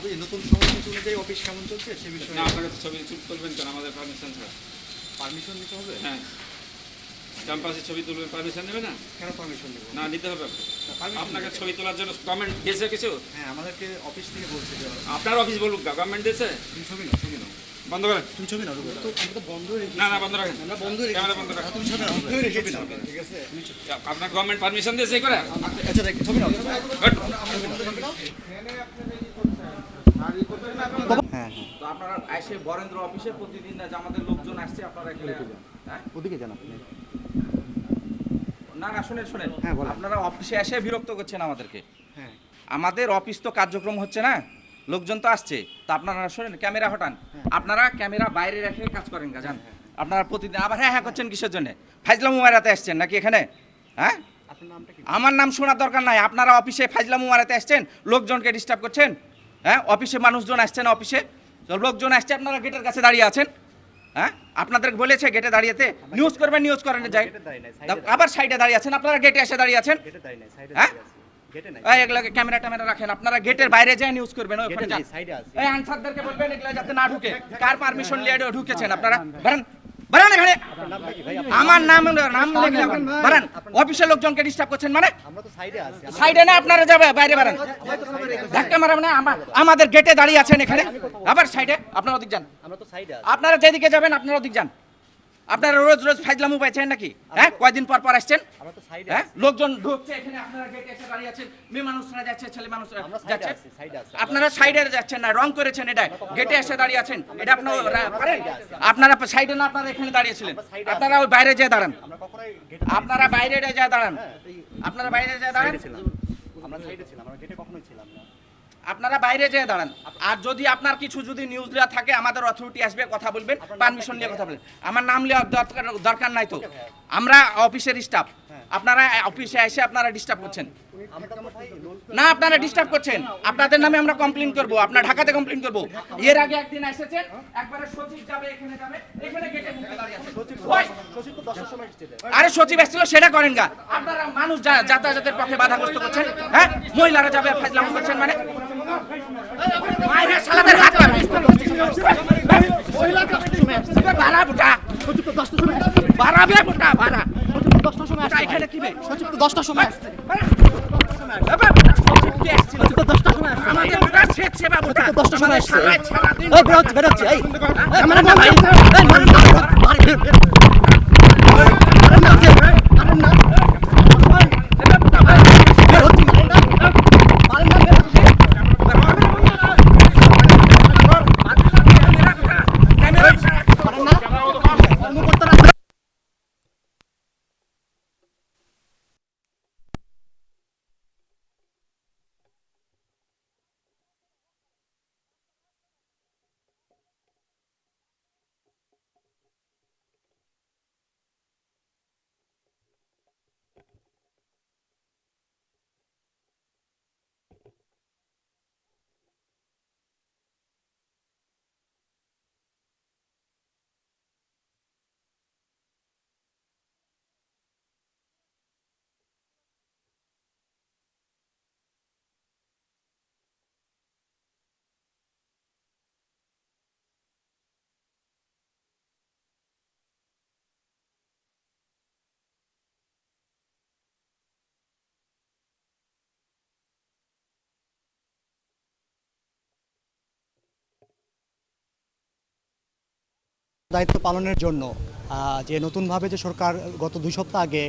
আপনি নতুন সংস্কৃতি অনুযায়ী অফিস কেমন চলছে সে বিষয়ে? না আপনারা তো ছবি তুল- তুলবেন কেন? আমাদের পারমিশন ছাড়া। পারমিশন নিতে হবে? হ্যাঁ। ক্যাম্পাসে ছবি তুলবেন পারমিশন নেবে না? কেন পারমিশন নেব? না নিতে হবে আপনাকে। ছবি তোলার জন্য গভর্নমেন্ট দিয়েছে কিছু? হ্যাঁ আমাদেরকে অফিস থেকে বলছে যে আপনার অফিস বলুক গভর্নমেন্ট দিয়েছে? তুমি ছবি নাও ছবি নাও। বন্ধ করেন। তুমি ছবি নাও রুবেল। তো আমরা তো বন্ধ রেখেছি। না না বন্ধ রাখেন। আমরা বন্ধ রেখেছি। ক্যামেরা বন্ধ রাখেন। তুমি ছবি নাও বন্ধ রেখেছি ছবি নাও ঠিক আছে তুমি ছবি- আপনার গভর্নমেন্ট পারমিশন দিয়েছে করে? আচ্ছা দেখ ছবি নাও ছবি নাও। হ্যাঁ হ্যাঁ তো আপনারা এসে বরেন্দ্র অফিসে প্রতিদিন যে আমাদের লোকজন আসছে আপনারা এখানে হ্যাঁ? ওদিকে যান আপনি। না না শুনেন শুনেন। হ্যাঁ, বলেন। আপনারা অফিসে এসে বিরক্ত করছেন আমাদেরকে। হ্যাঁ। আমাদের অফিস তো কার্যক্রম হচ্ছে না লোকজন তো আসছে। তো আপনারা শোনেন ক্যামেরা হটান। আপনারা ক্যামেরা বাইরে রেখে কাজ করেন কাজান আপনারা প্রতিদিন আবার হ্যাঁ হ্যাঁ করছেন কিসের জন্য? ফাইজলা মুমারাতে আসছেন নাকি এখানে? হ্যাঁ? আপনার নামটা কি? আমার নাম শোনার দরকার নাই। আপনারা অফিসে ফাইজলা মুমারাতে আসছেন লোকজনকে ডিস্টার্ব করছেন? হ্যাঁ অফিসে মানুষজন আসছেন অফিসে। লোকজন আসছে আপনারা গেটের কাছে দাঁড়িয়ে আছেন। হ্যাঁ আপনাদের বলেছে গেটে দাঁড়িয়েতে। নিউজ করবেন নিউজ করেন যাই। আবার সাইডে দাঁড়িয়ে আছেন। আপনারা গেটে এসে দাঁড়িয়ে আছেন। গেটে দাঁড়িয়ে নাই সাইডে হ্যাঁ? ক্যামেরা ট্যামেরা রাখেন। আপনারা গেটের বাইরে যায় নিউজ করবেন আনসারদেরকে বলবেন এগুলো যাতে না ঢুকে। কার পারমিশন নিয়ে ঢুকেছেন আপনারা? আমার নাম নাম লিখলে অফিসের লোকজনকে ডিস্টার্ব করছেন মানে সাইডে না আপনারা যাবে বাইরে বারান ধাক্কা মারাবেন না আমাদের গেটে দাঁড়িয়ে আছেন এখানে। আবার সাইডে আপনারা ওদিক যান। আপনারা যেদিকে যাবেন আপনারা ওদিক যান। আপনারা রোজ রোজ ফাইজলামু পাইছেন নাকি? হ্যাঁ কয়দিন পর পর আসছেন? হ্যাঁ লোকজন ঢুকছে এখানে আপনারা গেটে এসে দাঁড়িয়ে আছেন। মেয়ে মানুষরা যাচ্ছে ছেলে মানুষরা সাইডে যাচ্ছে। আপনারা যাচ্ছেন না রং করেছেন এটা। গেটে এসে দাঁড়িয়ে আছেন। এটা আপনারা পারেন? আপনারা সাইডে না আপনারা এখানে দাঁড়িয়েছিলেন আপনারা ওই বাইরে যেয়ে দাঁড়ান। আপনারা বাইরে যেয়ে দাঁড়ান। আপনারা বাইরে যেয়ে দাঁড়ান। আমরা সাইডে ছিলাম আমরা গেটে কখনোই ছিলাম না। আপনারা বাইরে যেয়ে দাঁড়ান। আর যদি আপনার কিছু যদি নিউজ দেওয়া থাকে আমাদের অথরিটি আসবে কথা বলবেন পারমিশন নিয়ে কথা বলবেন। আমার নাম নেওয়ার দরকার দরকার নাই তো। আমরা অফিসের স্টাফ আপনারা অফিসে এসে আপনারা ডিস্টার্ব করছেন। না আপনারা ডিস্টার্ব করছেন। আপনাদের নামে আমরা কমপ্লেন করব। আপনার ঢাকাতে কমপ্লেন করব। এর আগে একদিন এসেছেন একবারে সচিব যাবে এখানে যাবে। এখানে গেটে মুখে দাঁড়িয়ে আছে। আরে সচিব এসেছিল সেটা করেন গা আপনারা মানুষ যাতায়াতের পক্ষে বাধাগ্রস্ত করছেন হ্যাঁ মহিলারা যাবে ফাজলাম করছেন মানে শালাদের হাত ভাড়া বুটা ভাড়াবে বুটা ভাড়া বুটা এখানে কি সচিব তো দশটার সময় দশটার সময় আসছে। আমাদের বেরোচ্ছে বেরোচ্ছে এই ক্যামেরা না দায়িত্ব পালনের জন্য যে নতুনভাবে যে সরকার গত দুই সপ্তাহ আগে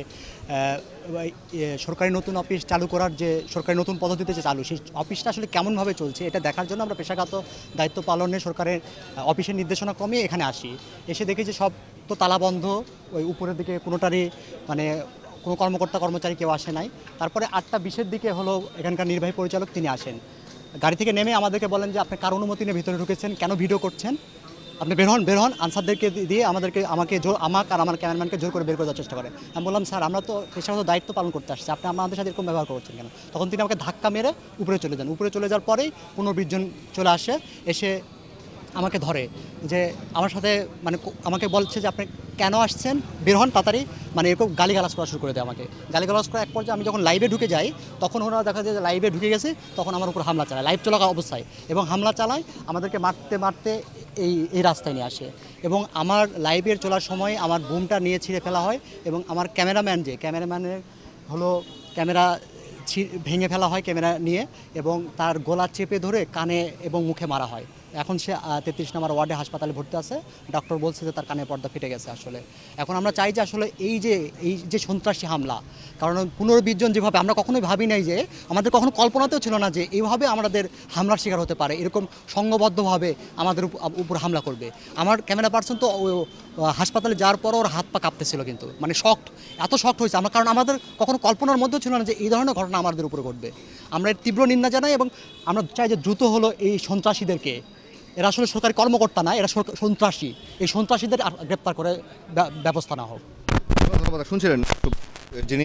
সরকারি নতুন অফিস চালু করার যে, সরকারি নতুন পদ্ধতিতে যে চালু, সেই অফিসটা আসলে কেমনভাবে চলছে এটা দেখার জন্য আমরা পেশাগত দায়িত্ব পালনে সরকারের অফিসের নির্দেশনা কমিয়ে এখানে আসি। এসে দেখি যে সব তো তালা বন্ধ, ওই উপরের দিকে কোনোটারই মানে কোনো কর্মকর্তা কর্মচারী কেউ আসে নাই। তারপরে আটটা বিশের দিকে হলো এখানকার নির্বাহী পরিচালক তিনি আসেন। গাড়ি থেকে নেমে আমাদেরকে বলেন যে, আপনি কার অনুমতি নিয়ে ভিতরে ঢুকেছেন? কেন ভিডিও করছেন? আপনি বের হন বের হন, আনসারদেরকে দিয়ে আমাদেরকে, আমাকে জোর, আমাকে আর আমার ক্যামেরাম্যানকে জোর করে বের করার চেষ্টা করে আমি বললাম, স্যার, আমরা তো পেশাগত দায়িত্ব পালন করতে আসছি। আপনি আমাদের সাথে এরকম ব্যবহার করছেন কেন? তখন তিনি আমাকে ধাক্কা মেরে উপরে চলে যান। উপরে চলে যাওয়ার পরেই পনেরো বিশ চলে আসে, এসে আমাকে ধরে যে, আমার সাথে মানে আমাকে বলছে যে, আপনি কেন আসছেন? বের হন তাড়াতাড়ি। মানে এরকম গালিগালাজ করা শুরু করে দেয় আমাকে। গালিগালাজ করা এক পর্যায়ে আমি যখন লাইভে ঢুকে যাই, তখন ওনারা দেখা যায় যে লাইভে ঢুকে গেছে, তখন আমার উপর হামলা চালায়। লাইভ চলা অবস্থায়। এবং হামলা চালায়, আমাদেরকে মারতে মারতে এই এই রাস্তায় নিয়ে আসে। এবং আমার লাইভের চলার সময় আমার বুমটা নিয়ে ছিঁড়ে ফেলা হয় এবং আমার ক্যামেরাম্যান যে, ক্যামেরাম্যানের হলো ক্যামেরা ভেঙে ফেলা হয় ক্যামেরা নিয়ে এবং তার গলা চেপে ধরে কানে এবং মুখে মারা হয়। এখন সে তেত্রিশ নম্বর ওয়ার্ডে হাসপাতালে ভর্তি আছে। ডক্টর বলছে যে তার কানে পর্দা ফেটে গেছে আসলে। এখন আমরা চাই যে আসলে এই যে এই যে সন্ত্রাসী হামলা, কারণ পনেরো বিশ জন যেভাবে, আমরা কখনোই ভাবি নাই যে, আমাদের কখনো কল্পনাতেও ছিল না যে এইভাবে আমাদের হামলার শিকার হতে পারে। এরকম সংঘবদ্ধভাবে আমাদের উপ- উপর হামলা করবে। আমার ক্যামেরা পার্সন তো হাসপাতালে যাওয়ার পর ওর হাত পা কাঁপতেছিল কিন্তু। মানে শক্ট, এত শক্ট হয়েছে। আমার, কারণ আমাদের কখনো কল্পনার মধ্যেও ছিল না যে এই ধরনের ঘটনা আমাদের উপরে ঘটবে। আমরা এর তীব্র নিন্দা জানাই এবং আমরা চাই যে দ্রুত হলো এই সন্ত্রাসীদেরকে। এরা আসলে সরকারি কর্মকর্তা না, এরা সন্ত্রাসী। এই সন্ত্রাসীদের গ্রেপ্তার করে ব্যবস্থা না হোক। ধন্যবাদ। শুনছিলেন? যিনি